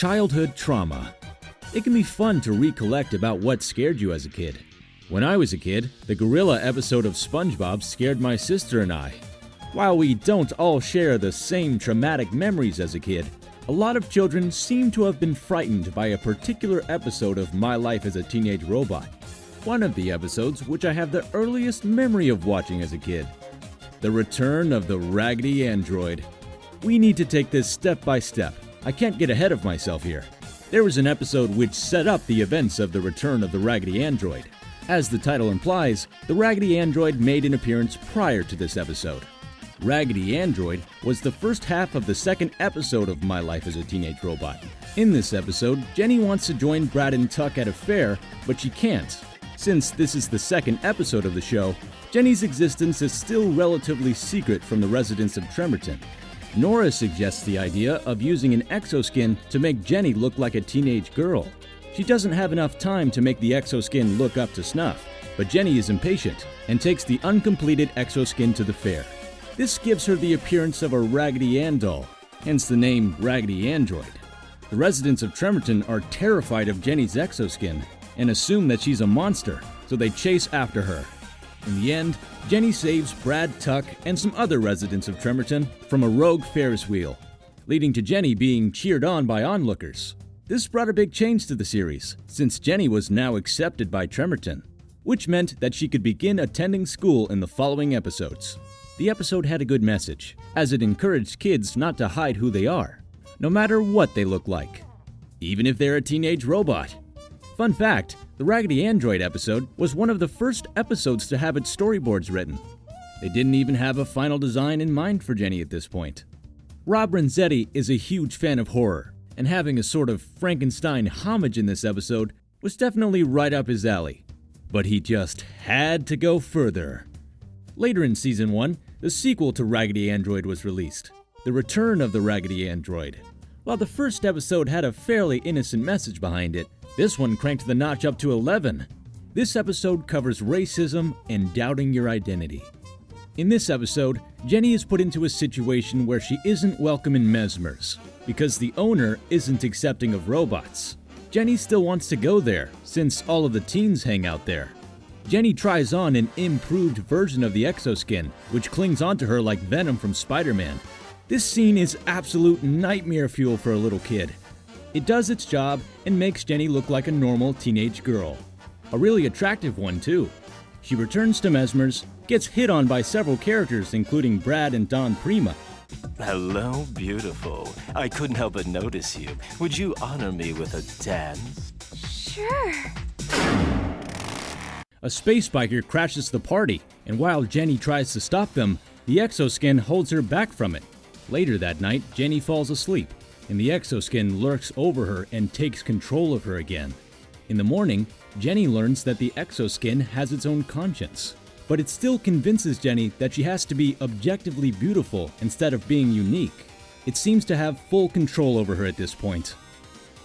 Childhood trauma. It can be fun to recollect about what scared you as a kid. When I was a kid, the gorilla episode of SpongeBob scared my sister and I. While we don't all share the same traumatic memories as a kid, a lot of children seem to have been frightened by a particular episode of My Life as a Teenage Robot. One of the episodes which I have the earliest memory of watching as a kid. The Return of the Raggedy Android. We need to take this step by step. I can't get ahead of myself here. There was an episode which set up the events of the return of the Raggedy Android. As the title implies, the Raggedy Android made an appearance prior to this episode. Raggedy Android was the first half of the second episode of My Life as a Teenage Robot. In this episode, Jenny wants to join Brad and Tuck at a fair, but she can't. Since this is the second episode of the show, Jenny's existence is still relatively secret from the residents of Tremerton. Nora suggests the idea of using an exoskin to make Jenny look like a teenage girl. She doesn't have enough time to make the exoskin look up to snuff, but Jenny is impatient and takes the uncompleted exoskin to the fair. This gives her the appearance of a Raggedy Ann doll, hence the name Raggedy Android. The residents of Tremerton are terrified of Jenny's exoskin and assume that she's a monster, so they chase after her. In the end, Jenny saves Brad Tuck and some other residents of Tremerton from a rogue Ferris wheel, leading to Jenny being cheered on by onlookers. This brought a big change to the series, since Jenny was now accepted by Tremerton, which meant that she could begin attending school in the following episodes. The episode had a good message, as it encouraged kids not to hide who they are, no matter what they look like, even if they're a teenage robot. Fun fact the Raggedy Android episode was one of the first episodes to have its storyboards written. They didn't even have a final design in mind for Jenny at this point. Rob Renzetti is a huge fan of horror, and having a sort of Frankenstein homage in this episode was definitely right up his alley. But he just had to go further. Later in season 1, the sequel to Raggedy Android was released The Return of the Raggedy Android. While the first episode had a fairly innocent message behind it, this one cranked the notch up to 11. This episode covers racism and doubting your identity. In this episode, Jenny is put into a situation where she isn't welcome in Mezmer's because the owner isn't accepting of robots. Jenny still wants to go there since all of the teens hang out there. Jenny tries on an improved version of the exoskin, which clings onto her like venom from Spider Man. This scene is absolute nightmare fuel for a little kid. It does its job and makes Jenny look like a normal teenage girl. A really attractive one, too. She returns to Mezmer's, gets hit on by several characters, including Brad and Don Prima. Hello, beautiful. I couldn't help but notice you. Would you honor me with a dance? Sure. A space biker crashes the party, and while Jenny tries to stop them, the exoskin holds her back from it. Later that night, Jenny falls asleep, and the exoskin lurks over her and takes control of her again. In the morning, Jenny learns that the exoskin has its own conscience, but it still convinces Jenny that she has to be objectively beautiful instead of being unique. It seems to have full control over her at this point.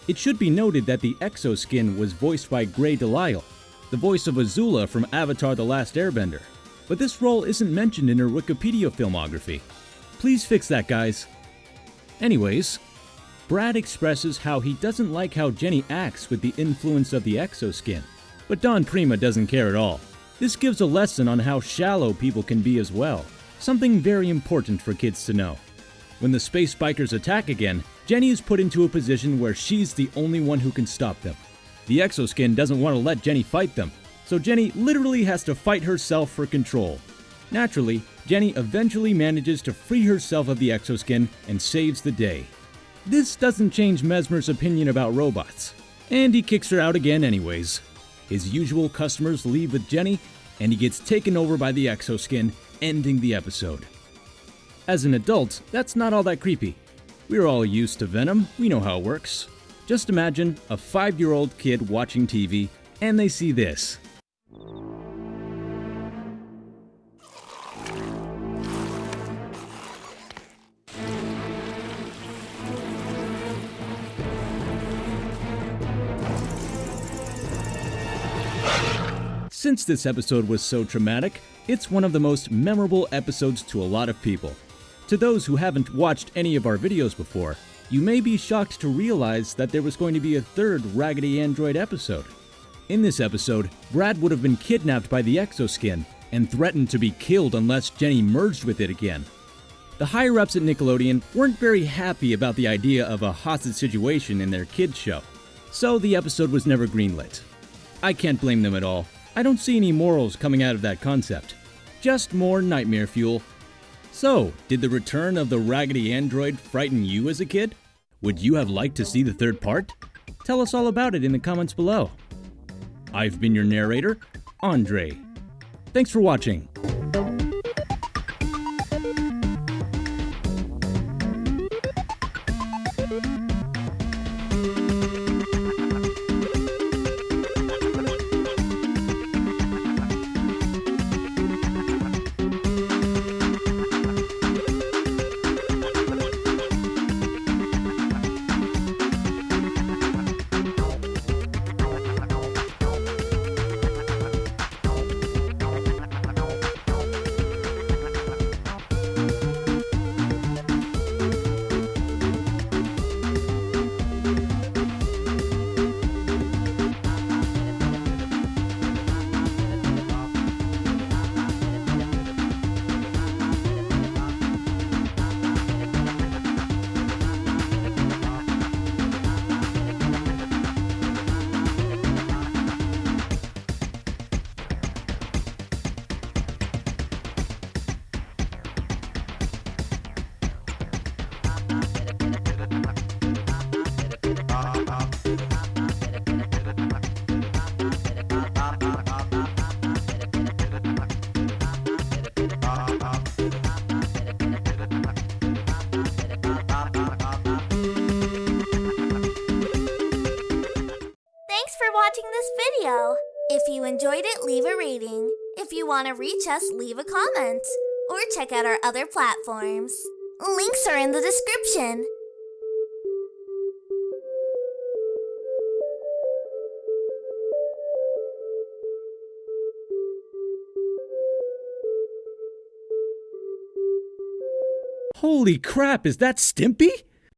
It should be noted that the exoskin was voiced by Grey DeLisle, the voice of Azula from Avatar The Last Airbender, but this role isn't mentioned in her Wikipedia filmography. Please fix that, guys. Anyways, Brad expresses how he doesn't like how Jenny acts with the influence of the exoskin, but Don Prima doesn't care at all. This gives a lesson on how shallow people can be as well, something very important for kids to know. When the space bikers attack again, Jenny is put into a position where she's the only one who can stop them. The exoskin doesn't want to let Jenny fight them, so Jenny literally has to fight herself for control. Naturally, Jenny eventually manages to free herself of the exoskin and saves the day. This doesn't change Mezmer's opinion about robots, and he kicks her out again anyways. His usual customers leave with Jenny, and he gets taken over by the exoskin, ending the episode. As an adult, that's not all that creepy. We're all used to Venom, we know how it works. Just imagine a five year old kid watching TV and they see this. Since this episode was so traumatic, it's one of the most memorable episodes to a lot of people. To those who haven't watched any of our videos before, you may be shocked to realize that there was going to be a third Raggedy Android episode. In this episode, Brad would have been kidnapped by the exoskin and threatened to be killed unless Jenny merged with it again. The higher ups at Nickelodeon weren't very happy about the idea of a hostage situation in their kids' show, so the episode was never greenlit. I can't blame them at all. I don't see any morals coming out of that concept. Just more nightmare fuel. So, did the return of the Raggedy Android frighten you as a kid? Would you have liked to see the third part? Tell us all about it in the comments below. I've been your narrator, Andre. Thanks for watching. Watching this video. If you enjoyed it, leave a rating. If you want to reach us, leave a comment. Or check out our other platforms. Links are in the description. Holy crap, is that Stimpy?